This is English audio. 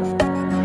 you